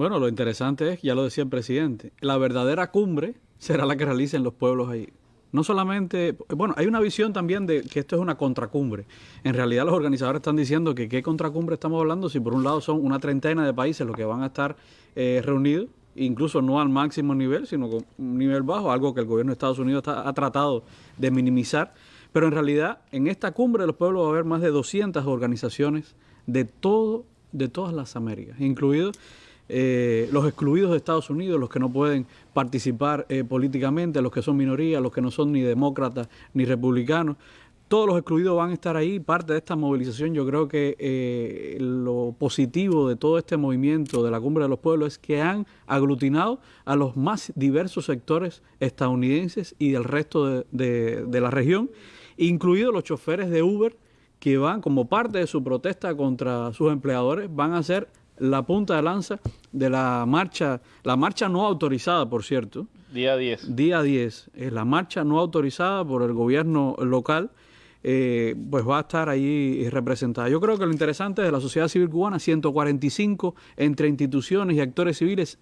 Bueno, lo interesante es, ya lo decía el presidente, la verdadera cumbre será la que realicen los pueblos ahí. No solamente, bueno, hay una visión también de que esto es una contracumbre. En realidad los organizadores están diciendo que qué contracumbre estamos hablando si por un lado son una treintena de países los que van a estar eh, reunidos, incluso no al máximo nivel, sino con un nivel bajo, algo que el gobierno de Estados Unidos ha tratado de minimizar. Pero en realidad en esta cumbre de los pueblos va a haber más de 200 organizaciones de todo, de todas las Américas, incluidos eh, los excluidos de Estados Unidos, los que no pueden participar eh, políticamente, los que son minorías, los que no son ni demócratas ni republicanos. Todos los excluidos van a estar ahí. Parte de esta movilización, yo creo que eh, lo positivo de todo este movimiento de la Cumbre de los Pueblos es que han aglutinado a los más diversos sectores estadounidenses y del resto de, de la región, incluidos los choferes de Uber que van como parte de su protesta contra sus empleadores, van a ser la punta de lanza de la marcha, la marcha no autorizada, por cierto. Día 10. Día 10. Es la marcha no autorizada por el gobierno local. Eh, pues va a estar ahí representada. Yo creo que lo interesante de la sociedad civil cubana, 145 entre instituciones y actores civiles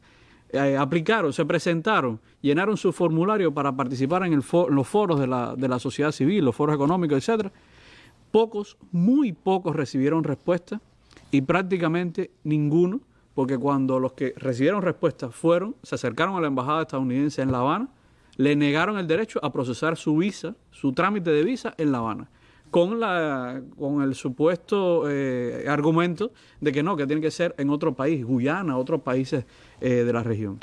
eh, aplicaron, se presentaron, llenaron su formulario para participar en, el los foros de la, de la sociedad civil, los foros económicos, etcétera. Pocos, muy pocos recibieron respuesta y prácticamente ninguno, porque cuando los que recibieron respuesta fueron, se acercaron a la embajada estadounidense en La Habana, le negaron el derecho a procesar su visa, su trámite de visa en La Habana, con, la, con el supuesto eh, argumento de que no, que tiene que ser en otro país, Guyana, otros países eh, de la región.